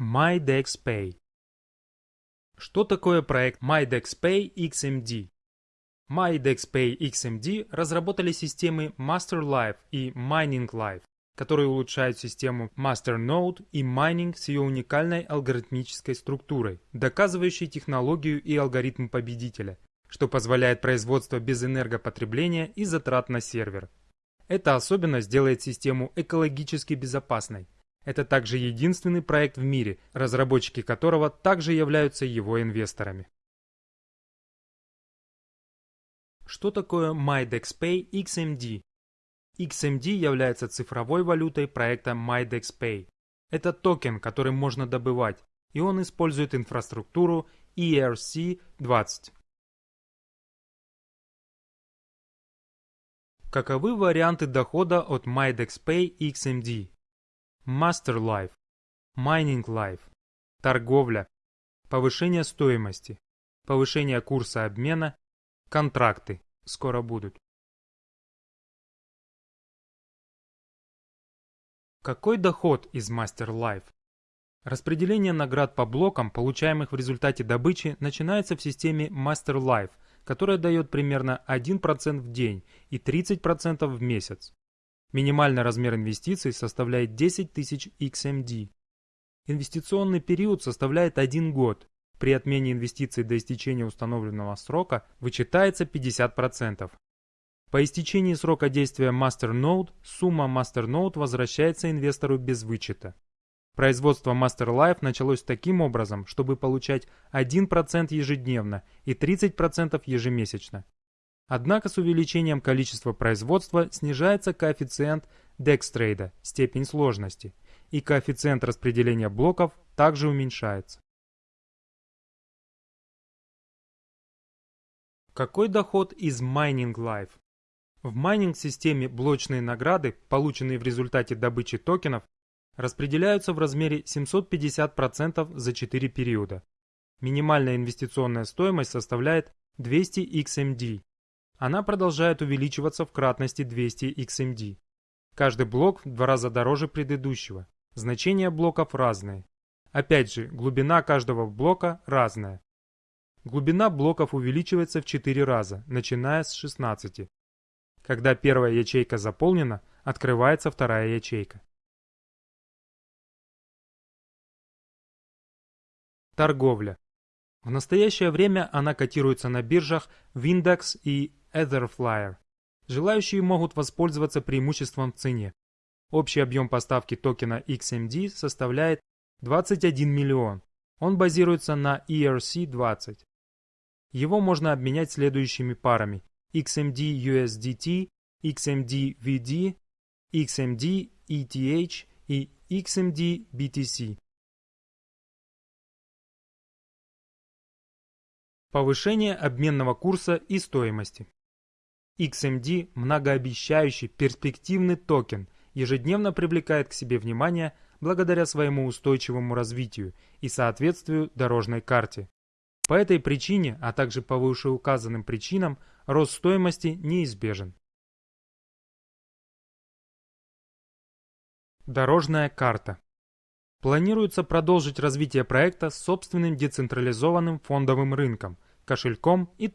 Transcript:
MyDexPay. Что такое проект MyDexPay XMD? MyDexPay XMD разработали системы MasterLife и MiningLife, которые улучшают систему MasterNode и Mining с ее уникальной алгоритмической структурой, доказывающей технологию и алгоритм победителя, что позволяет производство без энергопотребления и затрат на сервер. Эта особенность делает систему экологически безопасной, это также единственный проект в мире, разработчики которого также являются его инвесторами. Что такое MyDexPay XMD? XMD является цифровой валютой проекта MyDexPay. Это токен, который можно добывать, и он использует инфраструктуру ERC-20. Каковы варианты дохода от MyDexPay XMD? Mining Life, торговля, повышение стоимости, повышение курса обмена, контракты скоро будут. Какой доход из Life? Распределение наград по блокам, получаемых в результате добычи, начинается в системе Master Life, которая дает примерно 1% в день и 30% в месяц. Минимальный размер инвестиций составляет 10 тысяч XMD. Инвестиционный период составляет 1 год. При отмене инвестиций до истечения установленного срока вычитается 50%. По истечении срока действия MasterNode сумма MasterNode возвращается инвестору без вычета. Производство MasterLife началось таким образом, чтобы получать 1% ежедневно и 30% ежемесячно. Однако с увеличением количества производства снижается коэффициент декстрейда, степень сложности, и коэффициент распределения блоков также уменьшается. Какой доход из Mining Life? В майнинг-системе блочные награды, полученные в результате добычи токенов, распределяются в размере 750% за 4 периода. Минимальная инвестиционная стоимость составляет 200 XMD, она продолжает увеличиваться в кратности 200 XMD. Каждый блок в два раза дороже предыдущего. Значения блоков разные. Опять же, глубина каждого блока разная. Глубина блоков увеличивается в 4 раза, начиная с 16. Когда первая ячейка заполнена, открывается вторая ячейка. Торговля. В настоящее время она котируется на биржах Windex и Etherflyer. Желающие могут воспользоваться преимуществом в цене. Общий объем поставки токена XMD составляет 21 миллион. Он базируется на ERC-20. Его можно обменять следующими парами XMD USDT, XMD VD, XMD ETH и XMD BTC. Повышение обменного курса и стоимости. XMD – многообещающий перспективный токен, ежедневно привлекает к себе внимание благодаря своему устойчивому развитию и соответствию дорожной карте. По этой причине, а также по вышеуказанным причинам, рост стоимости неизбежен. Дорожная карта. Планируется продолжить развитие проекта с собственным децентрализованным фондовым рынком, кошельком и